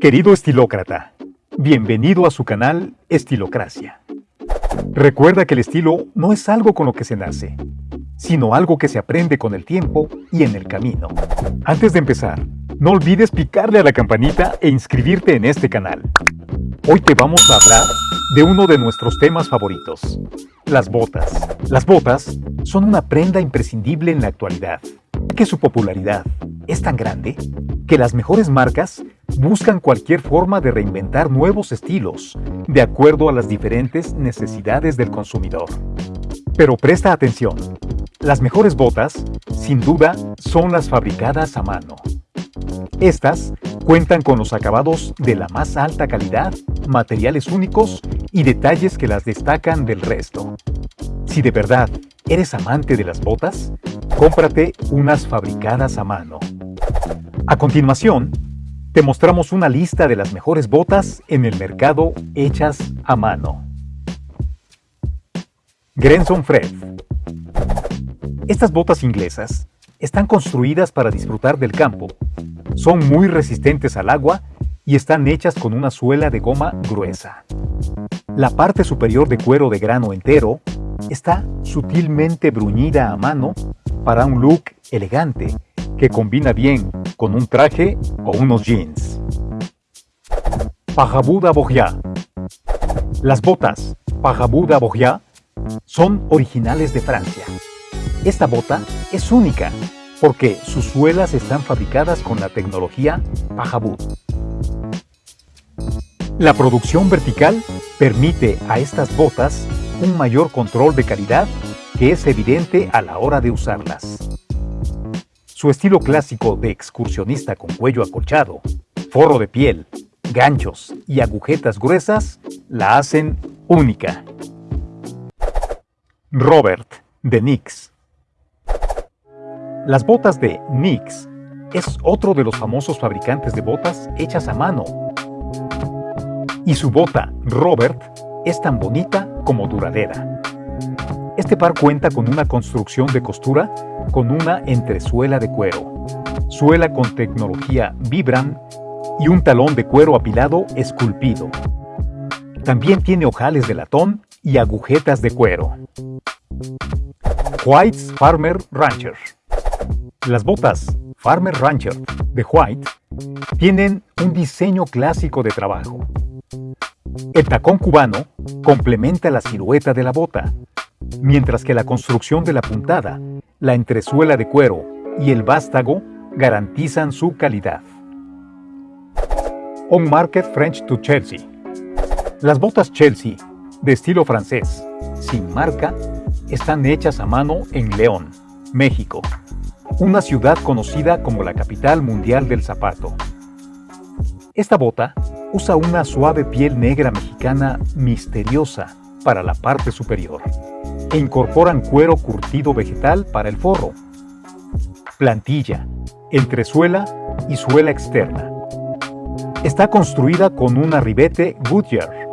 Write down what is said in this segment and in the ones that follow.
Querido estilócrata, bienvenido a su canal Estilocracia. Recuerda que el estilo no es algo con lo que se nace, sino algo que se aprende con el tiempo y en el camino. Antes de empezar, no olvides picarle a la campanita e inscribirte en este canal. Hoy te vamos a hablar de uno de nuestros temas favoritos, las botas. Las botas son una prenda imprescindible en la actualidad, que su popularidad es tan grande que las mejores marcas buscan cualquier forma de reinventar nuevos estilos de acuerdo a las diferentes necesidades del consumidor. Pero presta atención, las mejores botas, sin duda, son las fabricadas a mano. Estas cuentan con los acabados de la más alta calidad, materiales únicos y detalles que las destacan del resto. Si de verdad eres amante de las botas, cómprate unas fabricadas a mano. A continuación, te mostramos una lista de las mejores botas en el mercado hechas a mano. Grenson Fred Estas botas inglesas están construidas para disfrutar del campo. Son muy resistentes al agua y están hechas con una suela de goma gruesa. La parte superior de cuero de grano entero está sutilmente bruñida a mano para un look elegante que combina bien con un traje o unos jeans. Pajabuda Bogia Las botas Pajabuda Bogia son originales de Francia. Esta bota es única porque sus suelas están fabricadas con la tecnología Pajabud. La producción vertical permite a estas botas un mayor control de calidad que es evidente a la hora de usarlas. Su estilo clásico de excursionista con cuello acolchado, forro de piel, ganchos y agujetas gruesas la hacen única. Robert, de NYX. Las botas de NYX es otro de los famosos fabricantes de botas hechas a mano. Y su bota, Robert, es tan bonita como duradera. Este par cuenta con una construcción de costura con una entresuela de cuero, suela con tecnología Vibram y un talón de cuero apilado esculpido. También tiene ojales de latón y agujetas de cuero. White's Farmer Rancher Las botas Farmer Rancher de White tienen un diseño clásico de trabajo. El tacón cubano complementa la silueta de la bota, mientras que la construcción de la puntada, la entresuela de cuero y el vástago garantizan su calidad. On Market French to Chelsea Las botas Chelsea, de estilo francés, sin marca, están hechas a mano en León, México, una ciudad conocida como la capital mundial del zapato. Esta bota usa una suave piel negra mexicana misteriosa para la parte superior incorporan cuero curtido vegetal para el forro, plantilla, entresuela y suela externa. Está construida con un arribete Goodyear,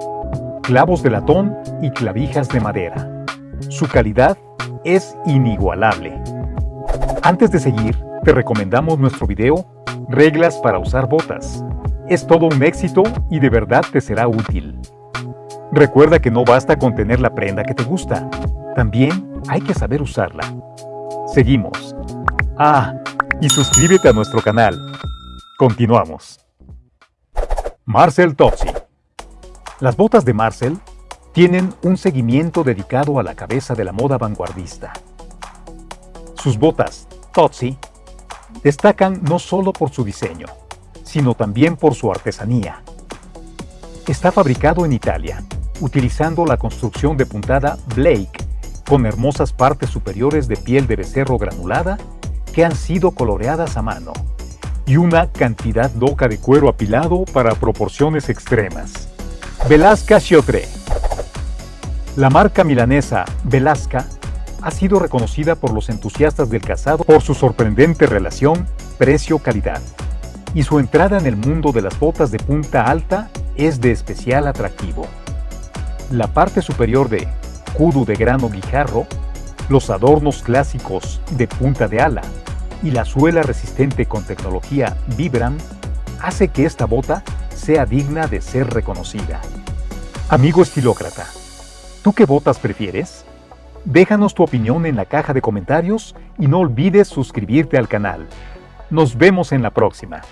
clavos de latón y clavijas de madera. Su calidad es inigualable. Antes de seguir, te recomendamos nuestro video Reglas para usar botas. Es todo un éxito y de verdad te será útil. Recuerda que no basta con tener la prenda que te gusta, también hay que saber usarla. Seguimos. Ah, y suscríbete a nuestro canal. Continuamos. Marcel Tozzi. Las botas de Marcel tienen un seguimiento dedicado a la cabeza de la moda vanguardista. Sus botas, Tozzi, destacan no solo por su diseño, sino también por su artesanía. Está fabricado en Italia, utilizando la construcción de puntada Blake con hermosas partes superiores de piel de becerro granulada que han sido coloreadas a mano, y una cantidad loca de cuero apilado para proporciones extremas. Velasca Chiotre La marca milanesa Velasca ha sido reconocida por los entusiastas del calzado por su sorprendente relación precio-calidad, y su entrada en el mundo de las botas de punta alta es de especial atractivo. La parte superior de escudo de grano guijarro, los adornos clásicos de punta de ala y la suela resistente con tecnología Vibram hace que esta bota sea digna de ser reconocida. Amigo estilócrata, ¿tú qué botas prefieres? Déjanos tu opinión en la caja de comentarios y no olvides suscribirte al canal. Nos vemos en la próxima.